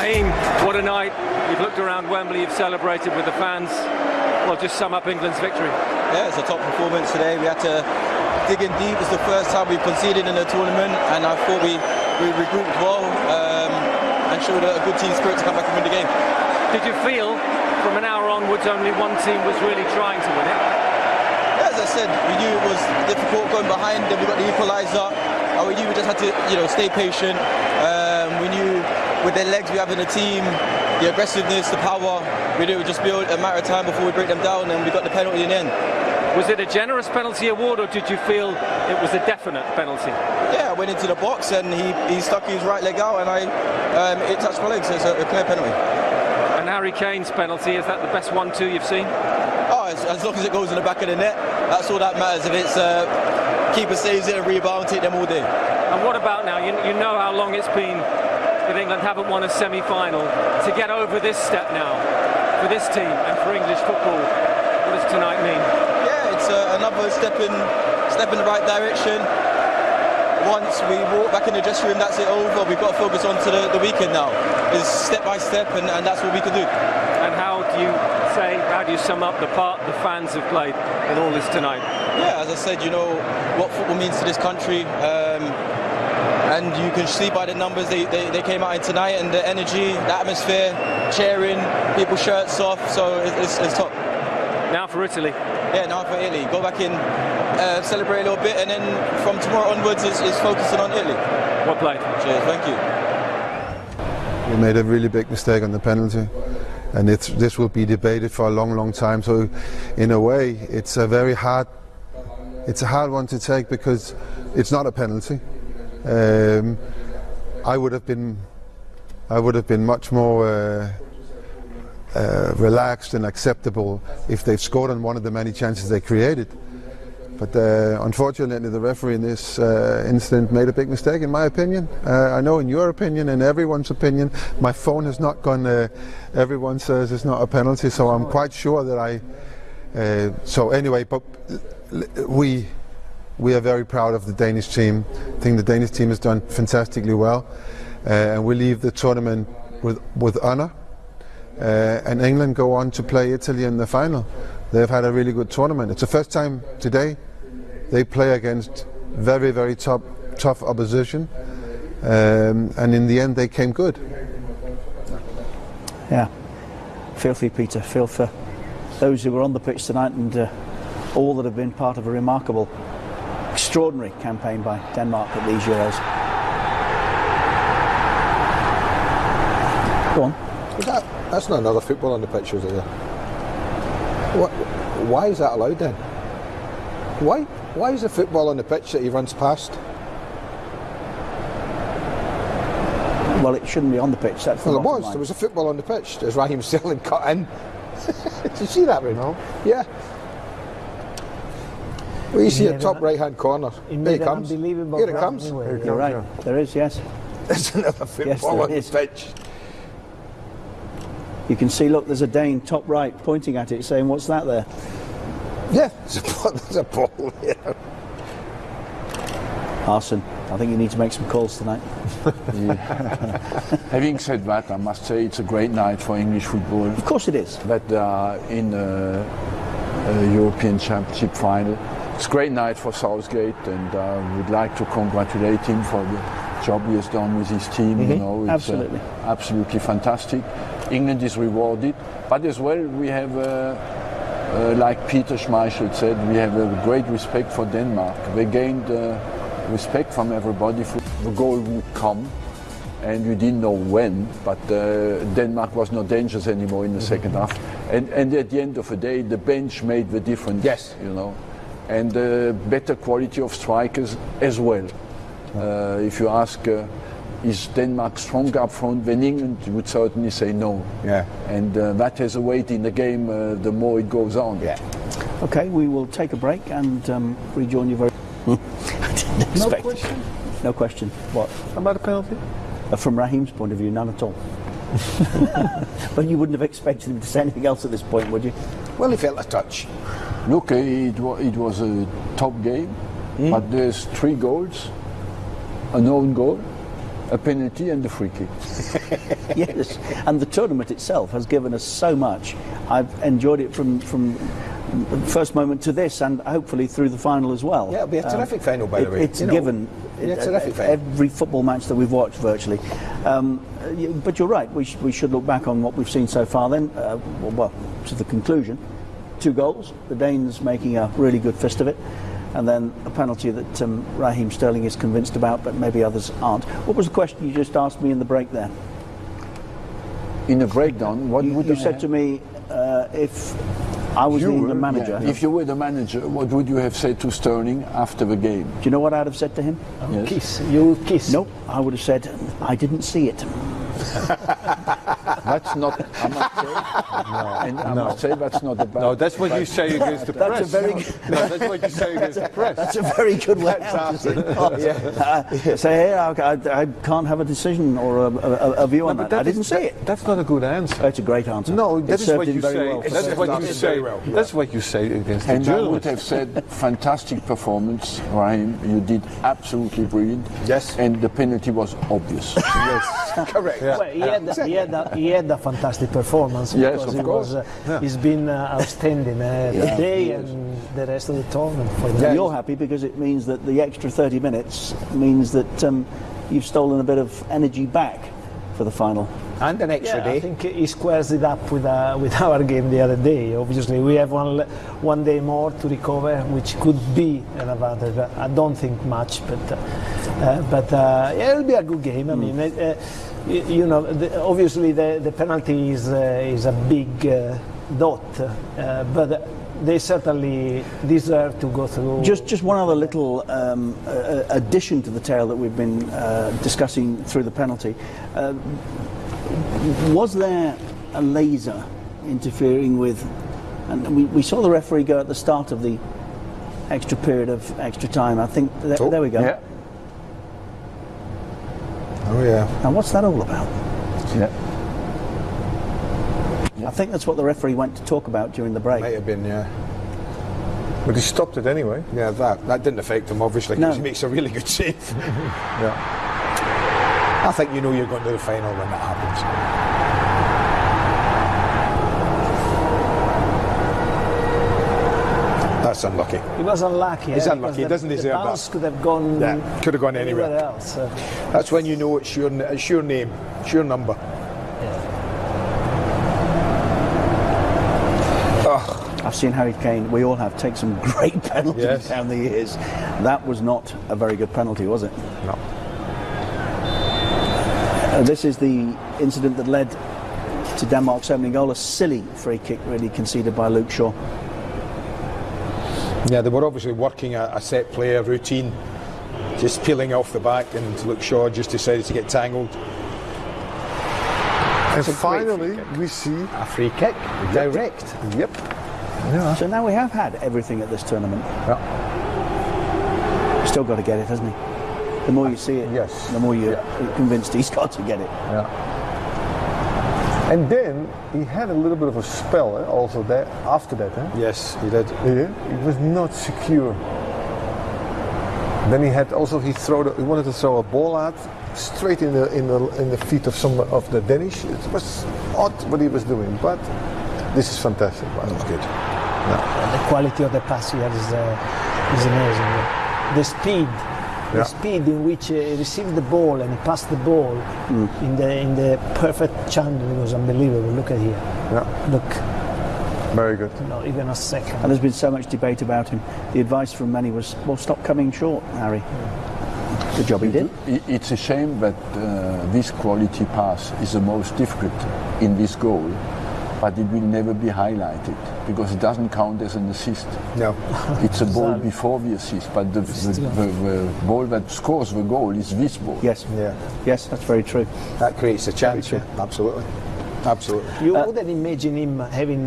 Raheem, what a night. You've looked around Wembley, you've celebrated with the fans. Well, just sum up England's victory. Yeah, it's a top performance today. We had to dig in deep. It's the first time we've conceded in a tournament, and I thought we, we regrouped well um, and showed a good team spirit to come back and win the game. Did you feel from an hour onwards only one team was really trying to win it? Yeah, as I said, we knew it was difficult going behind, then we got the equaliser, and we knew we just had to you know, stay patient. Um, we knew with the legs we have in the team, the aggressiveness, the power, we knew it would just be a matter of time before we break them down, and we got the penalty in the end. Was it a generous penalty award, or did you feel it was a definite penalty? Yeah, I went into the box and he, he stuck his right leg out, and I um, it touched my leg, so it's a, a clear penalty. And Harry Kane's penalty is that the best one-two you've seen? Oh, as, as, long as it goes in the back of the net, that's all that matters. If it's uh, keeper saves it and rebound, take them all day. And what about now? You, you know how long it's been that England haven't won a semi-final. To get over this step now for this team and for English football, what does tonight mean? Yeah, it's uh, another step in step in the right direction. Once we walk back in the dressing room, that's it over. We've got to focus on to the, the weekend now. It's step by step, and, and that's what we can do. And how do you say, how do you sum up the part the fans have played in all this tonight? Yeah, as I said, you know what football means to this country. Um, and you can see by the numbers they, they, they, came out in tonight and the energy, the atmosphere, cheering, people shirts off, so it's, it's top. Now for Italy. Yeah, now for Italy. Go back in, uh, celebrate a little bit, and then from tomorrow onwards, it's, it's focusing on Italy. What play? Cheers, thank you. We made a really big mistake on the penalty. And this will be debated for a long, long time. So, in a way, it's a very hard, it's a hard one to take because it's not a penalty. Um, I would have been, I would have been much more uh, uh, relaxed and acceptable if they've scored on one of the many chances they created. But uh, unfortunately, the referee in this uh, incident made a big mistake, in my opinion. Uh, I know, in your opinion and everyone's opinion, my phone has not gone. Uh, everyone says it's not a penalty, so I'm quite sure that I. Uh, so anyway, but we we are very proud of the Danish team. I think the Danish team has done fantastically well, uh, and we leave the tournament with with honour. and England go on to play Italy in the final. They've had a really good tournament. It's the first time today they play against very, very tough, tough opposition. Um, and in the end, they came good. Yeah, feel for you, Peter. Feel for those who were on the pitch tonight and uh, all that have been part of a remarkable, extraordinary campaign by Denmark at these Euros. Go on. That, that's not another football on the pitch, is it? What, why is that allowed then? Why? Why is the football on the pitch that he runs past? Well, it shouldn't be on the pitch. That's the well, it was. line. There was a football on the pitch. There's Raheem Sterling cut in. Did you see that, Ray? No. Yeah. Well, you see a top right-hand corner. He Here it comes. unbelievable Here it comes. anyway. Here it You're comes. right. There is, yes. There's another football there on is. the pitch. You can see, look, there's a Dane top right pointing at it, saying, "What's that there?" Yeah, there's a ball, there's a ball there. Arsène, I think you need to make some calls tonight. Having said that, I must say it's a great night for English football. Of course, it is. That they are in a, a European Championship final. It's a great night for Southgate, and I would like to congratulate him for the job he has done with his team. You know, it's uh, Absolutely. absolutely fantastic. England is rewarded, but as well we have. Uh, uh, like Peter Schmeichel said, we have a great respect for Denmark. They gained uh, respect from everybody. For the goal would come, and we didn't know when, but uh, Denmark was not dangerous anymore in the second half. And, and at the end of the day, the bench made the difference. Yes. you know, and uh, better quality of strikers as well. Uh, if you ask, uh, is Denmark stronger up front than England? You would certainly say no. Yeah. And uh, that has a weight in the game uh, the more it goes on. Yeah. Okay, we will take a break and um, rejoin you very. I didn't expect. question? No question. What? About the penalty? Uh, from Raheem's point of view, none at all. but you wouldn't have expected him to say anything else at this point, would you? Well, he felt a touch. Look, uh, it, wa- it was a top game, but there's three goals, an own goal, a penalty and a free kick. yes, and the tournament itself has given us so much. I've enjoyed it from from first moment to this, and hopefully through the final as well. Um, Yeah, it'll be a terrific final, by the it- way. It's You know, given yeah, terrific final. every football match that we've watched virtually. Um, but you're right. We, sh- we should look back on what we've seen so far. Then, uh, well, well, to the conclusion, two goals. The Danes making a really good fist of it. And then a penalty that um, Raheem Sterling is convinced about, but maybe others aren't. What was the question you just asked me in the break there? In a breakdown, what You, would you I said have- to me, uh, if I was the You England were- manager, yeah, If you were the manager, what would you have said to Sterling after the game? do you know what I'd have said to him? Yes. Kiss. You kiss. Nope, I would have said, I didn't see it. That's not, I must say, and I must say that's not a bad. No, that's what you say against the That's a press. very no, that's what you say against the press. That's a very good way out to say it. Uh, say, hey, I, I, I can't have a decision or a, a, a view on but that. I didn't is- see that- it. That's not a good answer. That's a great answer. No, that is what you say. well. That's what you say. well. That's what you say against the And I would have said, fantastic performance, Raheem. You did absolutely brilliant. Yes. And the penalty was obvious. Yes, correct. Well, he, had, he, had a, he had a fantastic performance Yes, because of he course. was, uh, he's been uh, outstanding uh, Yeah. today and the rest of the tournament. For And you're happy because it means that the extra 30 minutes means that um, you've stolen a bit of energy back for the final. And an extra Yeah, day. I think he squares it up with, uh, with our game the other day. Obviously, we have one, one day more to recover, which could be an advantage. I don't think much, but uh, uh, but uh, yeah, it'll be a good game. I mean, uh, uh, y- you know, the, obviously the, the penalty is uh, is a big uh, dot, uh, but they certainly deserve to go through. Just, just one other little um, uh, addition to the tale that we've been uh, discussing through the penalty. Uh, was there a laser interfering with? And we, we saw the referee go at the start of the extra period of extra time. I think th- Oh, there we go. yeah. Oh, yeah. Now, what's that all about? Yeah. I think that's what the referee went to talk about during the break. Might have been, yeah. But he stopped it anyway. Yeah, that, that didn't affect him, obviously, because No. he makes a really good save. Yeah. I think you know you're going to the final when that happens. That's unlucky. He was unlucky. He's eh, unlucky. because He doesn't the deserve that. bounce could have gone Yeah, could have gone anywhere. else. Uh, That's when you know it's your, it's your name, it's your number. I've seen Harry Kane, we all have, take some great penalties Yes. down the years. That was not a very good penalty, was it? No. Uh, this is the incident that led to Denmark's opening goal, a silly free kick really conceded by Luke Shaw. Yeah, they were obviously working a, a set player routine, just peeling off the back, and Luke Shaw just decided to get tangled. And finally, we see. A free kick, direct. Yep. So now we have had everything at this tournament. Still got to get it, hasn't he? The more you see it, Yes. the more you're convinced he's got to get it. And then he had a little bit of a spell eh, also there after that. Eh? Yes, he did. Yeah, it was not secure. Then he had also he throw the, he wanted to throw a ball out straight in the in the in the feet of some of the Danish. It was odd what he was doing, but this is fantastic. That was good. the quality of the pass here is, uh, is amazing. The speed, the Yeah. speed in which uh, he received the ball and he passed the ball in the in the perfect channel was unbelievable. Look at here. Yeah, Look, very good. not even a second. And there's been so much debate about him. The advice from many was, well, stop coming short, Harry. Good job he did. It's a shame that uh, this quality pass is the most difficult in this goal, but it will never be highlighted because it doesn't count as an assist. No. It's a ball before the assist, but the, the, the, the ball that scores the goal is this ball. Yes. Yeah. Yes, that's very true. That creates a chance. Yeah, absolutely. Absolutely. You uh, wouldn't imagine him having